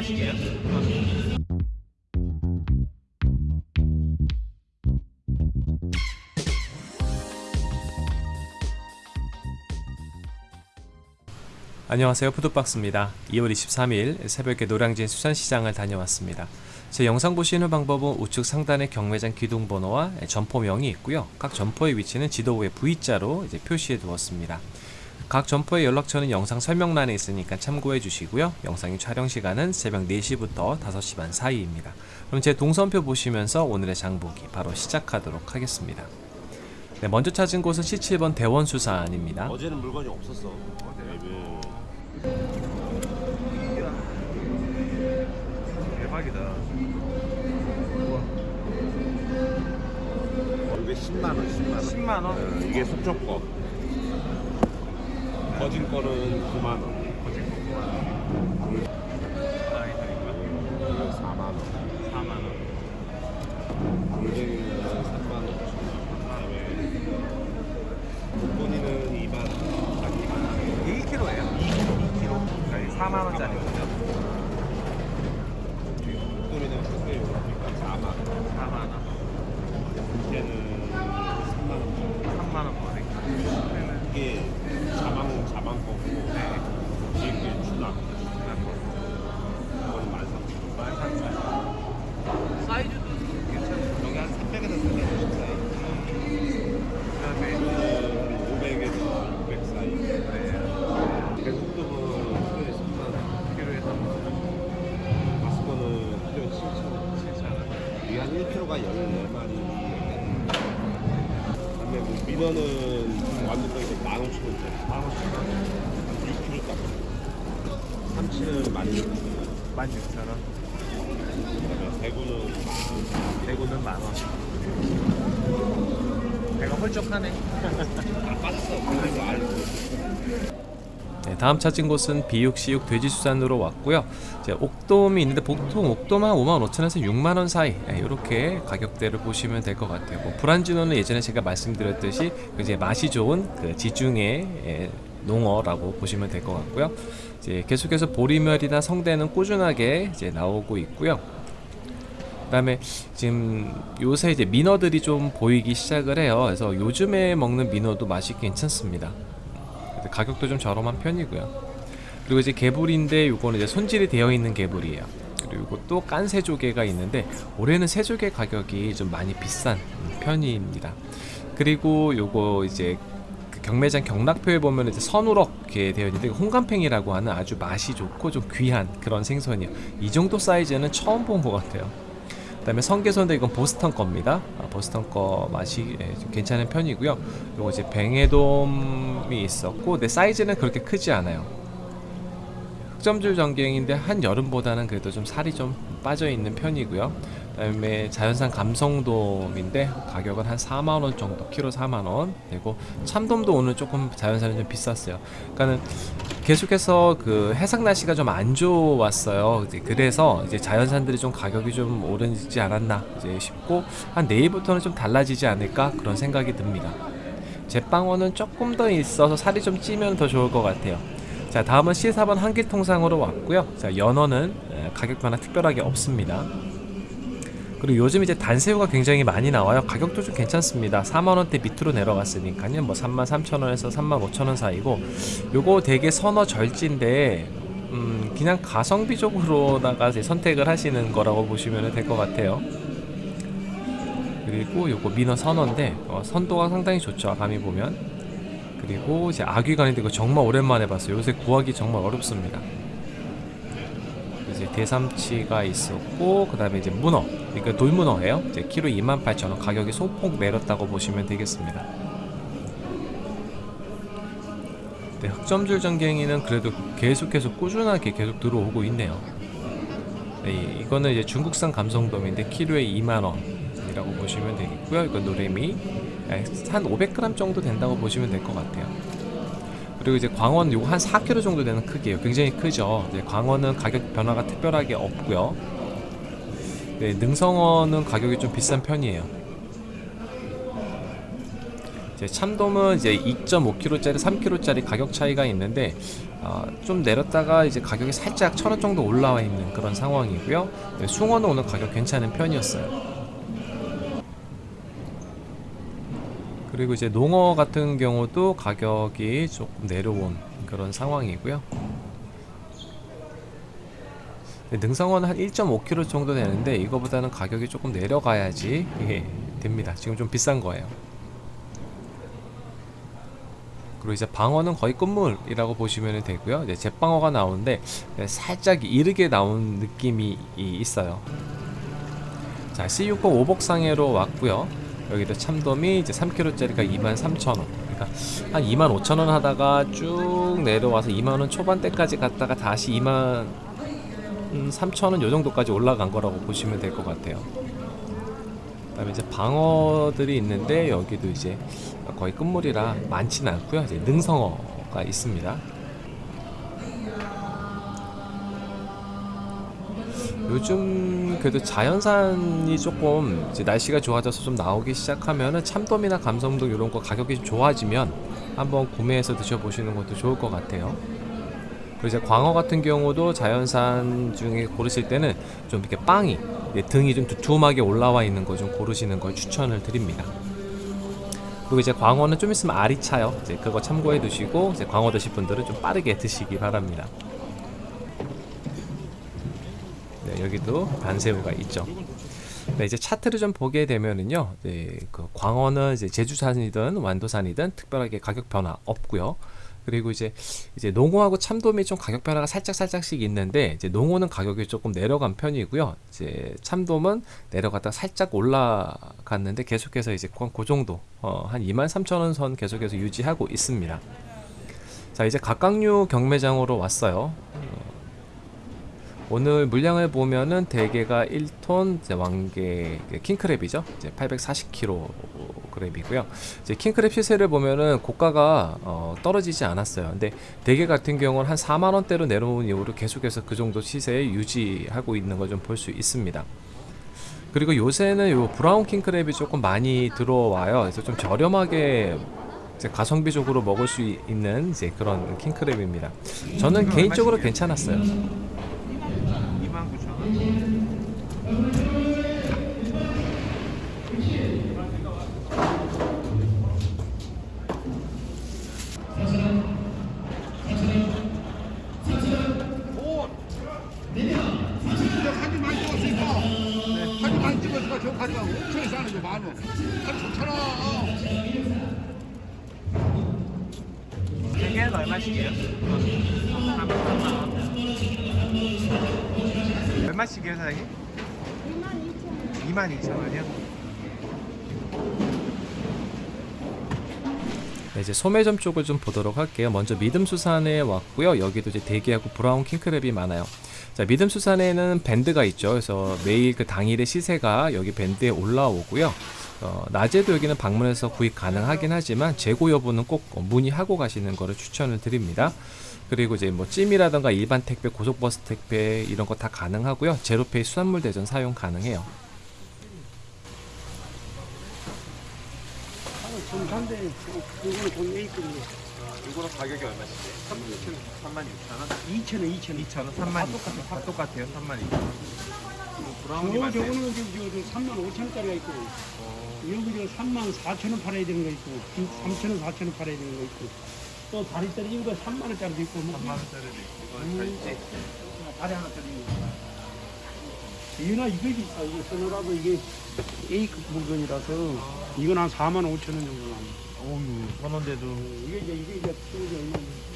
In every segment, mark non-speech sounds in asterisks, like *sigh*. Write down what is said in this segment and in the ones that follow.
하시게요? 안녕하세요. 푸드박스입니다. 2월 23일 새벽에 노량진 수산시장을 다녀왔습니다. 제 영상 보시는 방법은 우측 상단에 경매장 기둥번호와 점포명이 있고요. 각 점포의 위치는 지도 위에 V자로 이제 표시해 두었습니다 각 점포의 연락처는 영상 설명란에 있으니까 참고해 주시고요 영상의 촬영 시간은 새벽 4시부터 5시 반 사이입니다 그럼 제 동선표 보시면서 오늘의 장보기 바로 시작하도록 하겠습니다 네, 먼저 찾은 곳은 C7번 대원수산입니다 어제는 물건이 없었어. 대박이다 이게 10만 원, 10만 원. 10만 원? 어, 이게 속초 거. 거진 거는 9만 원. 이거 4만 원. 4만 원 골뱅이는 3만 원. 그다음에 목건이는 2만 원. 딱 2만 원. 1kg예요? 2kg 2kg 아니 4만 원짜리 거죠? 목건이는 크게 요러니까 4만 원. 4만원 얘는 3만 원. 3만 원 거리 이게 자방 자방 거고 네 뒤에 참치는 16,000원. 16,000원 그다음에 대구는 대구는 만 원 배가 홀쭉하네 다 빠졌어. 그래서 알고. 네, 다음 찾은 곳은 비육시육 돼지수산으로 왔고요. 이제 옥돔이 있는데 보통 옥돔 한 5만 5천에서 6만 원 사이 이렇게 가격대를 보시면 될 것 같아요. 뭐 브란지노는 예전에 제가 말씀드렸듯이 그 이제 맛이 좋은 그 지중해 예, 농어라고 보시면 될 것 같고요. 이제 계속해서 보리멸이나 성대는 꾸준하게 이제 나오고 있고요. 그다음에 지금 요새 이제 민어들이 좀 보이기 시작을 해요. 그래서 요즘에 먹는 민어도 맛이 괜찮습니다. 가격도 좀 저렴한 편이고요. 그리고 이제 개불인데 요거는 이제 손질이 되어 있는 개불이에요. 그리고 또 깐 새조개가 있는데 올해는 새조개 가격이 좀 많이 비싼 편입니다. 그리고 요거 이제 그 경매장 경락표에 보면 이제 선우럭 이렇게 되어 있는데 홍감팽이라고 하는 아주 맛이 좋고 좀 귀한 그런 생선이에요. 이 정도 사이즈는 처음 본 것 같아요. 그 다음에 성게선도 이건 보스턴 겁니다. 아, 보스턴 거 맛이 예, 좀 괜찮은 편이고요. 요거 이제 뱅에돔이 있었고, 내 사이즈는 그렇게 크지 않아요. 흑점줄 전갱인데 한 여름보다는 그래도 좀 살이 좀 빠져 있는 편이고요. 그다음에 자연산 감성돔인데 가격은 한 4만 원 정도, 키로 4만 원. 되고 참돔도 오늘 조금 자연산은 좀 비쌌어요. 그러니까는 계속해서 그 해상 날씨가 좀 안 좋았어요. 이제 그래서 이제 자연산들이 좀 가격이 좀 오르지 않았나 이제 싶고 한 내일부터는 좀 달라지지 않을까 그런 생각이 듭니다. 제빵어는 조금 더 있어서 살이 좀 찌면 더 좋을 것 같아요. 자 다음은 C4번 한길통상으로 왔고요. 자 연어는 에, 가격 변화 특별하게 없습니다. 그리고 요즘 이제 단새우가 굉장히 많이 나와요. 가격도 좀 괜찮습니다. 4만원대 밑으로 내려갔으니까요. 뭐 33,000원에서 35,000원 사이고 요거 되게 선어 절지인데 음, 그냥 가성비적으로다가 선택을 하시는 거라고 보시면 될 것 같아요. 그리고 요거 민어 선어인데 어, 선도가 상당히 좋죠. 감이 보면 그리고 이제 아귀간인데 이거 정말 오랜만에 봤어요. 요새 구하기 정말 어렵습니다. 이제 대삼치가 있었고 그 다음에 이제 문어. 이거 돌문어예요. 이제 키로 28,000원 가격이 소폭 내렸다고 보시면 되겠습니다. 네, 흑점줄 전갱이는 그래도 계속해서 꾸준하게 계속 들어오고 있네요. 네, 이거는 이제 중국산 감성돔인데 키로에 2만원이라고 보시면 되겠고요. 이건 노래미. 네, 한 500g 정도 된다고 보시면 될 것 같아요 그리고 이제 광원 요거 한 4kg 정도 되는 크기예요. 굉장히 크죠. 이제 광원은 가격 변화가 특별하게 없고요. 네, 능성어는 가격이 좀 비싼 편이에요. 이제 참돔은 이제 2.5kg짜리, 3kg짜리 가격 차이가 있는데 어, 좀 내렸다가 이제 가격이 살짝 천원 정도 올라와 있는 그런 상황이고요. 네, 숭어는 오늘 가격 괜찮은 편이었어요. 그리고 이제 농어 같은 경우도 가격이 조금 내려온 그런 상황이고요. 네, 능성어는 한 1.5kg 정도 되는데 이거보다는 가격이 조금 내려가야지 이게 됩니다. 지금 좀 비싼 거예요. 그리고 이제 방어는 거의 끝물이라고 보시면 되고요. 이제 제방어가 나오는데 네, 살짝 이르게 나온 느낌이 이- 있어요. 자, C6호 오복상해로 왔고요. 여기도 참돔이 이제 3kg짜리가 23,000원. 그러니까 한 25,000원 하다가 쭉 내려와서 2만원 초반대까지 갔다가 다시 2만 3,000원 요 정도까지 올라간 거라고 보시면 될 것 같아요. 그 다음에 이제 방어들이 있는데 여기도 이제 거의 끝물이라 많지는 않고요. 이제 능성어가 있습니다. 요즘 그래도 자연산이 조금 날씨가 좋아져서 좀 나오기 시작하면은 참돔이나 감성돔 이런 거 가격이 좀 좋아지면 한번 구매해서 드셔보시는 것도 좋을 것 같아요. 그리고 이제 광어 같은 경우도 자연산 중에 고르실 때는 좀 이렇게 빵이 등이 좀 두툼하게 올라와 있는 거 좀 고르시는 걸 추천을 드립니다. 그리고 이제 광어는 좀 있으면 알이 차요. 이제 그거 참고해 두시고 이제 광어 드실 분들은 좀 빠르게 드시기 바랍니다. 네, 여기도 반새우가 있죠. 네, 이제 차트를 좀 보게 되면은요, 네, 그 광어는 이제 제주산이든 완도산이든 특별하게 가격 변화 없고요. 그리고 이제 이제 농어하고 참돔이 좀 가격 변화가 살짝 살짝씩 있는데 이제 농어는 가격이 조금 내려간 편이고요. 이제 참돔은 내려갔다 살짝 올라갔는데 계속해서 이제 그- 그 정도 어, 한 23,000원 선 계속해서 유지하고 있습니다. 자 이제 각각류 경매장으로 왔어요. 오늘 물량을 보면은 대게가 1톤 이제 왕개 킹크랩이죠. 이제 840kg이고요. 이제 킹크랩 시세를 보면은 고가가 어, 떨어지지 않았어요. 근데 대게 같은 경우는 한 4만 원대로 내려온 이후로 계속해서 그 정도 시세에 유지하고 있는 걸 좀 볼 수 있습니다. 그리고 요새는 요 브라운 킹크랩이 조금 많이 들어와요. 그래서 좀 저렴하게 가성비적으로 먹을 수 이- 있는 이제 그런 킹크랩입니다. 저는 개인적으로 괜찮았어요. 29,000원. 사진 많이 찍었으니까 사진 많이 찍었으니까 저 가져가 5천원에 사는 거 만원 한 좋잖아 대게는 얼마씩이에요? 3만 얼마씩이에요 사장님? 22,000원이요? 네, 이제 소매점 쪽을 좀 보도록 할게요. 먼저 믿음수산에 왔고요. 여기도 이제 대게하고 브라운 킹크랩이 많아요. 자, 믿음 수산에는 밴드가 있죠. 그래서 매일 그 당일의 시세가 여기 밴드에 올라오고요. 어, 낮에도 여기는 방문해서 구입 가능하긴 하지만 재고 여부는 꼭 문의하고 가시는 거를 추천을 드립니다. 그리고 이제 뭐 찜이라던가 일반 택배, 고속버스 택배 이런 거 다 가능하고요. 제로페이 수산물 대전 사용 가능해요. 정산대 그거는 돈 A급이에요. 이거는 가격이 얼마씩이에요? 36,000원? 2천원, 2천원. 2,000원? 3만 2,000원? 다 똑같아요 32,000원 브라운이 저 맞네요 저거는 저, 저, 저 3만 5천원짜리가 있고 여기 저 3만 4천원 팔아야 되는 거 있고 3천원, 4천원 팔아야 되는 거 있고 또 다리 떨어진 거 3만 원짜리도 있고 뭐 3만 원짜리도 있고 이거 절제 다리 하나 떨어진 거. 이거나 이거 비싸. 이거 쓰느라고 이게 A급 물건이라서 이건 한 4만 5천 원 정도 나옵니다. 어우 천원대도 이게 이제 이게 이제 얼마인데.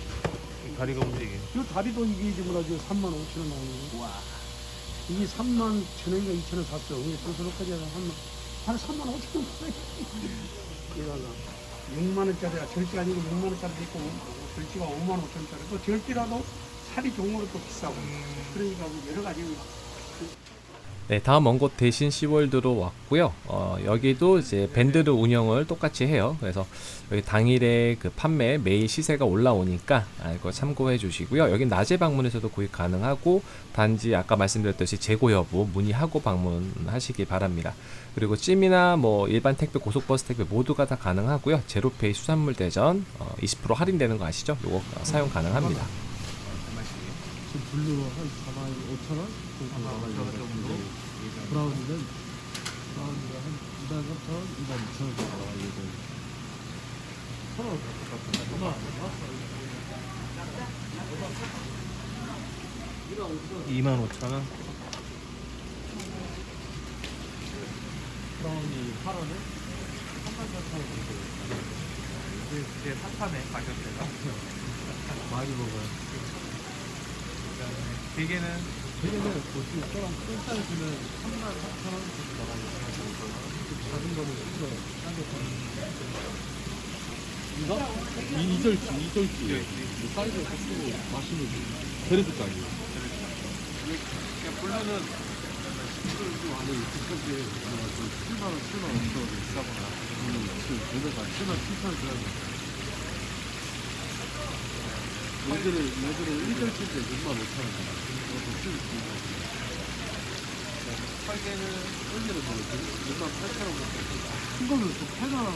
다리가 움직여 이 다리도 이게 지금 아주 3만 5천 원 나오는 거. 이게 3만 천 원인가 2천 원 샀어. 이게 소소록까지 해서 한, 한 3만 5천 원 팔아요. 이거가 6만 원짜리가 절대 아니고 6만 원짜리도 있고 절대가 5만 5천 원짜리. 또 절대라도 살이 거는 또 비싸고. 그러니까 뭐 여러 가지 네, 다음 먼 곳 대신 시월드로 왔고요. 어, 여기도 이제 밴드를 운영을 똑같이 해요. 그래서 여기 당일에 그 판매 매일 시세가 올라오니까 아, 이거 참고해 주시고요. 여기 낮에 방문해서도 구입 가능하고 단지 아까 말씀드렸듯이 재고 여부 문의하고 방문하시기 바랍니다. 그리고 찜이나 뭐 일반 택배, 고속버스 택배 모두가 다 가능하고요. 제로페이 수산물 대전 어, 20% 할인되는 거 아시죠? 요거 어, 사용 가능합니다. 블루 한 4만 5천 원 정도 나가요. 정도? 브라운은 브라운이가 한 2만 3천 원, 2만 2천 원 정도 나가요. 요즘. 천원 똑같아. 2만 5천 원. 브라운이 8원에 3만 4천 원 정도. 이게 핫하네 가격대가. *laughs* 많이 먹어요. 대게는 대개는 보시면 저랑 큰 사이즈는 3만 4천 원 정도 나가요. 좀 작은 거는 1kg 싸게 파는 이거? 이 이절치, 이절치. 이 사이즈가 크고 맛있는 베르드까지. 블루는 안에 비싸게 7만 원, 7만 5천 원 비싸거나. 음, 지금 배가 7만 7천 원 줘야 돼. 얘들은 얘들은 1절치인데 6만 5천 원. 이것도 쭉 있고. 설계는 언제는 뭐 6만 8천 원 정도. 큰 거는 또 8만 원.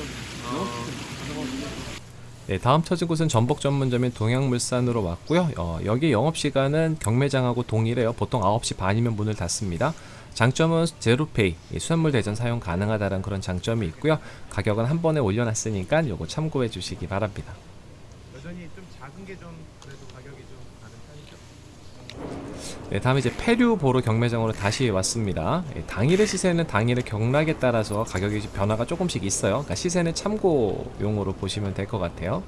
네, 다음 찾은 곳은 전복 전문점인 동양물산으로 왔고요. 어, 여기 영업 시간은 경매장하고 동일해요. 보통 9시 반이면 문을 닫습니다. 장점은 제로페이, 이 수산물 대전 사용 가능하다는 그런 장점이 있고요. 가격은 한 번에 올려놨으니까 요거 참고해 주시기 바랍니다. 여전히 좀 작은 게 좀 그래도 가격이 좀 다른 편이죠. 네, 다음에 이제 페류 보러 경매장으로 다시 왔습니다. 예, 당일의 시세는 당일의 경락에 따라서 가격이 좀 변화가 조금씩 있어요. 그러니까 시세는 참고용으로 보시면 될 것 같아요.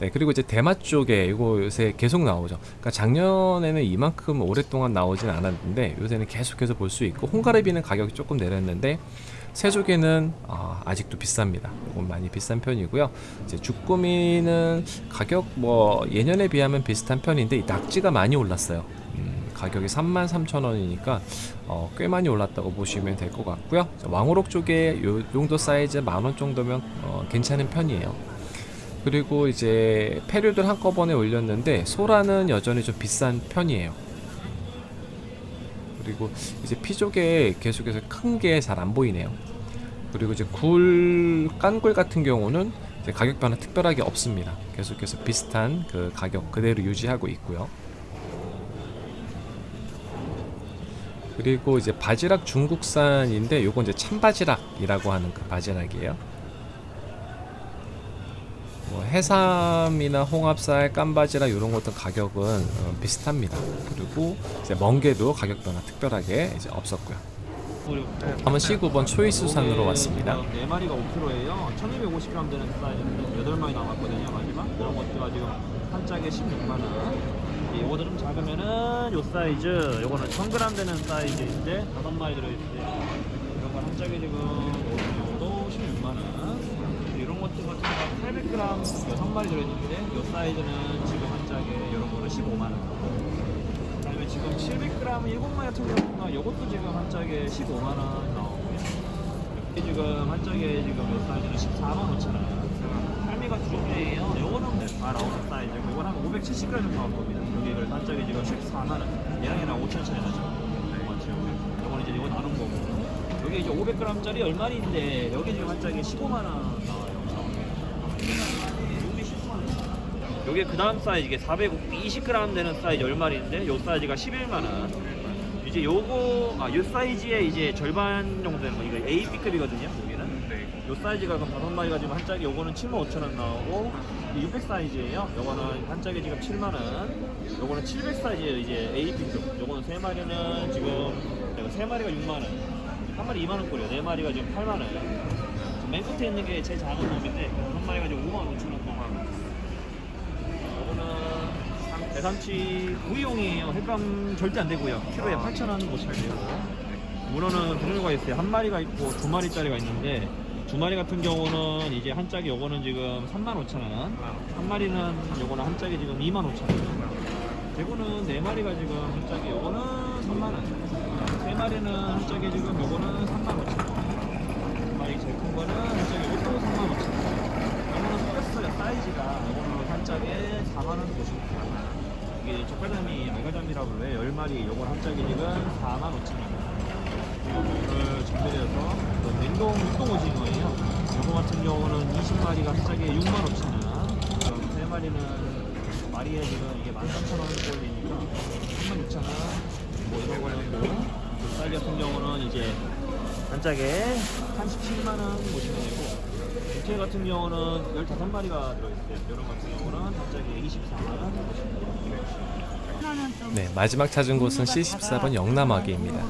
네, 그리고 이제 대마 쪽에 이거 요새 계속 나오죠. 그러니까 작년에는 이만큼 오랫동안 나오진 않았는데 요새는 계속해서 볼 수 있고 홍가래비는 가격이 조금 내렸는데 새조개는 아, 아직도 비쌉니다. 이건 많이 비싼 편이고요. 이제 주꾸미는 가격 뭐 예년에 비하면 비슷한 편인데 이 낙지가 많이 올랐어요. 음, 가격이 33,000원이니까 어, 꽤 많이 올랐다고 보시면 될 것 같고요. 왕우럭 쪽에 요 정도 사이즈 만원 정도면 어, 괜찮은 편이에요. 그리고 이제 페류들 한꺼번에 올렸는데 소라는 여전히 좀 비싼 편이에요. 그리고 이제 피조개 계속해서 큰 게 잘 안 보이네요. 그리고 이제 굴 깐굴 같은 경우는 가격 변화 특별하게 없습니다. 계속해서 비슷한 그 가격 그대로 유지하고 있고요. 그리고 이제 바지락 중국산인데 요건 이제 참바지락이라고 하는 그 바지락이에요. 뭐 해삼이나 홍합살, 깐바지락 이런 것들 가격은 어, 비슷합니다. 그리고 이제 멍게도 가격 변화 특별하게 이제 없었고요. 다음은 C9번 초이수산으로 왔습니다. 네 마리가 5kg예요. 1250g 되는 사이즈인데 8마리 남았거든요. 마지막 이런 것들가 지금 한 짝에 16만 원. 이거도 좀 작으면은 요 사이즈, 요거는 1000g 되는 사이즈인데 5마리 들어있는데 이런 건 한 짝에 지금 요것도 16만 원. 이런 것들 같은 거 800g 6마리 들어있는데 요 사이즈는 지금 한 짝에 이런 거는 15만 원. 그다음에 지금 700g 7마리 같은 경우는 이것도 지금 한 짝에 15만 원 나오고요. 이게 지금 한 짝에 지금 몇 사이즈는 14만 5천 원. 할미가 두 종류예요. 요거는 다 나오는 사이즈고 이건 한 570g 정도 나올 겁니다. 여기 그래서 한 짝에 지금 14만 원. 얘랑 얘랑 5천 차이 나죠. 맞죠? 요거는 이제 이거 나눈 거고. 여기 이제 500g짜리 10마리인데 여기 지금 한 짝에 15만 원 나와요. 여기 10만 원. 요게 그 다음 사이즈 이게 420g 되는 사이즈 10마리인데 요 사이즈가 11만원. 이제 요거 아 요 사이즈의 이제 절반 정도 되는 거 이거 A, B급이거든요 여기는. 네. 요 사이즈가 그럼 다섯 마리가 지금 한 짝에 요거는 75,000원 나오고 600 사이즈예요. 요거는 한 짝에 지금 7만원. 요거는 700 사이즈예요 이제 A, B급. 요거는 세 마리는 지금 내가 세 마리가 6만원. 한 마리 2만원 꼴이에요. 네 마리가 지금 8만원. 맨 끝에 있는 게 제일 작은 놈인데 한 마리가 지금 5만 5천원 동안 이거는 대삼치 구이용이에요. 횟감 절대 안 되고요. 키로에 8,000원 못 살게요. 문어는 두 종류가 있어요. 한 마리가 있고 두 마리짜리가 있는데 두 마리 같은 경우는 이제 한 짝에 요거는 지금 35,000원. 한 마리는 요거는 한 짝에 지금 25,000원. 대구는 네 마리가 지금 한 짝에 요거는 3만 원. 세 마리는 한 짝에 지금 요거는 3만 5천 원. 한 마리 제일 큰 거는 한 짝에 요것도 3만 5천 원. 요거는 커졌어요 사이즈가 요거는 한 짝에 4만 원 보시면 돼요. 젓갈잠이 알가잠이라고 그래요. 10마리 요건 한 짝에 지금 4만 5천 원. 그리고 이걸 준비해서 또 냉동 육동 오징어예요. 요거 같은 경우는 20마리가 한 짝에 6만 5천 원. 그럼 세 마리는 마리에 지금 이게 13,000원 꼴리니까 36,000원 뭐 이런 거는 뭐 사이즈 같은 경우는 이제 단짝에 한 17만원 보시면 되고 육회 같은 경우는 15마리가 들어있어요 이런 같은 경우는 단짝에 24만원 보시면 돼요 네, 마지막 찾은 곳은 C14번 영남아기입니다.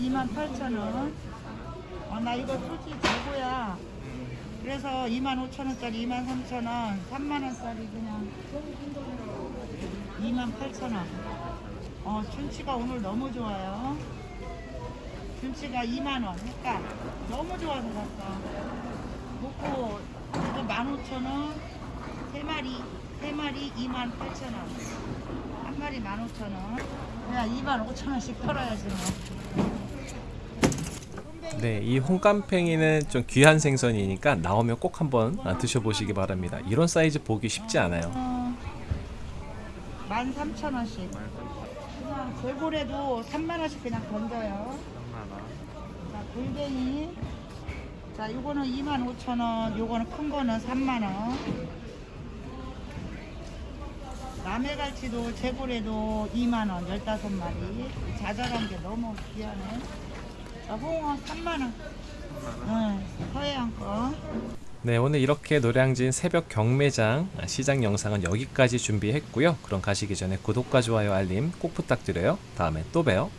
2만 8천 원. 어, 나 이거 솔직히 재고야. 그래서 2만 5천 원짜리 2만 3천 원, 3만 원짜리 그냥 2만 8천 원. 어, 춘치가 오늘 너무 좋아요. 춘치가 2만 원. 그러니까 너무 좋아서 샀어. 먹고 이거 15,000원, 세 마리, 세 마리 2만 8천 원. 한 마리 15,000원. 그냥 2만 5천 원씩 털어야지 뭐. 네, 이 홍깜팽이는 좀 귀한 생선이니까 나오면 꼭 한번 아, 드셔보시기 바랍니다. 이런 사이즈 보기 쉽지 않아요. 어, 13,000원씩. 그냥 재고래도 3만원씩 그냥 던져요. 3만원 자, 골뱅이. 자, 요거는 25,000원, 요거는 큰 거는 3만원. 남해갈치도 재고래도 2만원, 15마리. 자잘한 게 너무 귀하네. 자, 홍어 3만원. 응, 서해안 거. 네, 오늘 이렇게 노량진 새벽 경매장 아, 시장 영상은 여기까지 준비했고요. 그럼 가시기 전에 구독과 좋아요 알림 꼭 부탁드려요. 다음에 또 봬요.